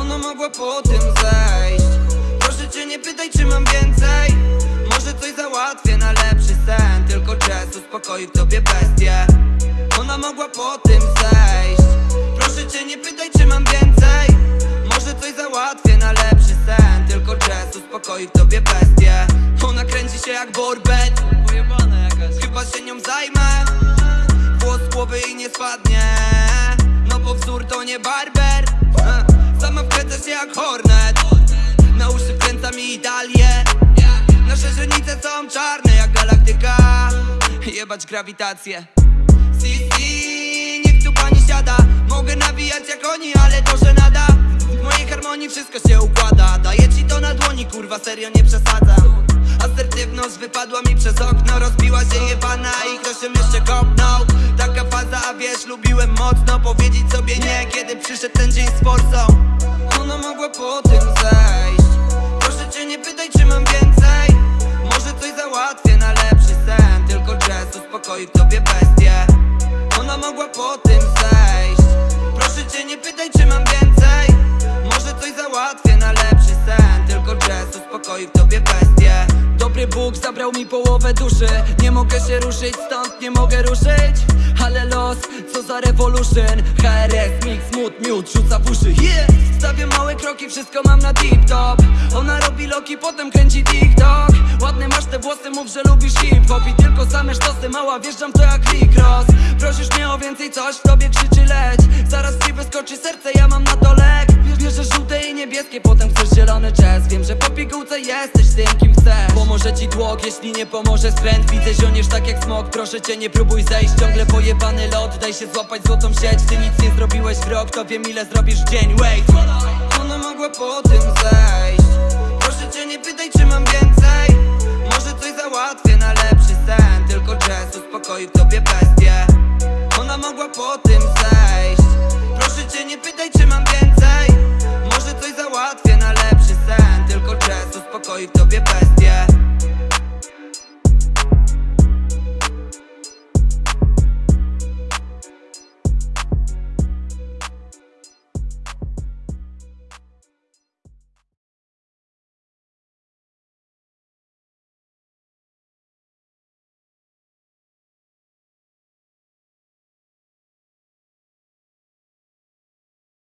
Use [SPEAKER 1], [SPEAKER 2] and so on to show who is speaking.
[SPEAKER 1] Ona mogła po tym zejść. Proszę cię nie pytaj czy mam więcej. Może coś załatwię na lepszy sen. Tylko czas uspokoi w tobie bestię. Ona mogła po tym zejść. Proszę cię nie pytaj czy mam więcej. Może coś załatwię na lepszy sen. Tylko czas uspokoi w tobie bestię. Ona kręci się jak borbet. Chyba się nią zajmę. Włos z głowy i nie spadnie To nie barber. E, Sama wkręca się jak hornet. Na uszy wkręca mi Italię Nasze źrenice są czarne jak galaktyka. Jebać grawitację. Si, si, niech tu pani siada. Mogę nawijać jak oni, ale to nada. W mojej harmonii wszystko się układa. Daję ci to na dłoni, kurwa, serio nie przesadzam. Asertywność wypadła mi przez okno. Rozbiła się jebana i ktoś ją jeszcze kopnął Taka faza, a wiesz, lubiłem mocno Powiedzieć sobie nie, kiedy przyszedł ten dzień z Ona mogła po tym zejść. Proszę cię nie pytaj, czy mam więcej. Może coś załatwię na lepszy sen. Tylko jazz uspokoi w tobie bestię. Ona mogła po tym zejść. Proszę cię nie pytaj, czy mam więcej. Może coś załatwię na lepszy sen. Tylko jazz uspokoi w tobie bestię. Dobry Bóg zabrał mi połowę duszy. Nie mogę się ruszyć, stąd nie mogę ruszyć Ale los, co za revolution HRS, mix, mood, miód, rzuca w uszy. Yeah! Stawiam małe kroki, wszystko mam na tip top Ona robi loki, potem kręci TikTok. Ładne masz te włosy, mów, że lubisz hip-hop. I tylko same sztosy, mała, wjeżdżam to jak Rick Prosisz mnie o więcej, coś w tobie krzyczy leć. Zaraz ci wyskoczy serce, ja mam na to lek. Bierzesz żółte i niebieskie, potem chcesz zielony jazz. Wiem, że po pigułce jesteś tym, ci tłok, jeśli nie pomoże skręt. Widzę zioniesz tak jak smok, proszę cię nie próbuj zejść. Ciągle pojebany lot, daj się złapać złotą sieć. Ty nic nie zrobiłeś w rok, to wiem ile zrobisz w dzień. Wait, ona mogła po tym zejść. Proszę cię nie pytaj czy mam więcej. Może coś załatwię na lepszy sen. Tylko jazz uspokoi w tobie bestię. Ona mogła po tym zejść. Proszę cię nie pytaj czy mam więcej. Może coś załatwię na lepszy sen. Tylko jazz uspokoi w tobie bestię